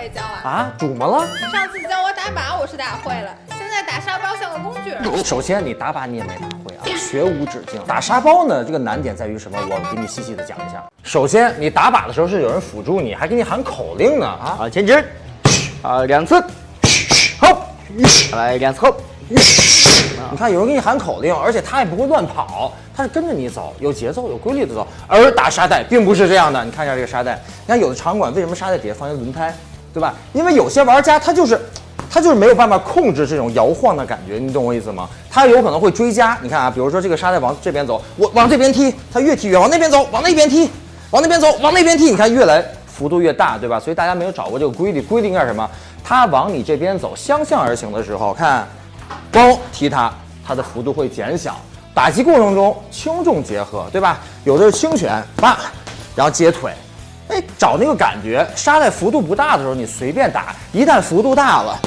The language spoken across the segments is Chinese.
会教啊。啊，怎么了？上次教我打靶我是打会了，现在打沙包像个工具人。首先，你打靶你也没打会啊，学无止境。打沙包呢，这个难点在于什么？我给你细细的讲一下。首先，你打靶的时候是有人辅助你，还给你喊口令呢啊！啊，前进，啊，两次，好，来两次后，你看有人给你喊口令，而且他也不会乱跑，他是跟着你走，有节奏、有规律的走。而打沙袋并不是这样的，你看一下这个沙袋，你看有的场馆为什么沙袋底下放一个轮胎，对吧？因为有些玩家他就是。他就是没有办法控制这种摇晃的感觉，你懂我意思吗？他有可能会追加。你看啊，比如说这个沙袋往这边走，我往这边踢，他越踢越往那边走，往那边踢，往那边走，往那边踢，你看越来幅度越大，对吧？所以大家没有掌握这个规律，规律应该是什么？他往你这边走，相向而行的时候，看，嘣踢他，它的幅度会减小。打击过程中轻重结合，对吧？有的是轻拳，叭，然后接腿，哎，找那个感觉。沙袋幅度不大的时候，你随便打；一旦幅度大了，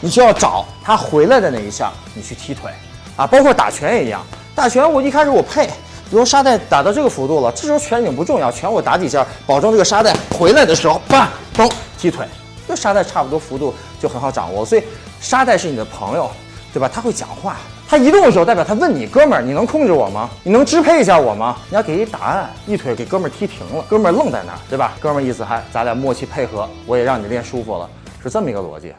你就要找他回来的那一项，你去踢腿，啊，包括打拳也一样。打拳我一开始我配，比如沙袋打到这个幅度了，这时候拳已经不重要，拳我打几下，保证这个沙袋回来的时候，叭，嘣，踢腿，这沙袋差不多幅度就很好掌握。所以沙袋是你的朋友，对吧？他会讲话，他移动的时候代表他问你，哥们儿，你能控制我吗？你能支配一下我吗？你要给一答案，一腿给哥们儿踢停了，哥们儿愣在那儿，对吧？哥们儿意思还咱俩默契配合，我也让你练舒服了，是这么一个逻辑。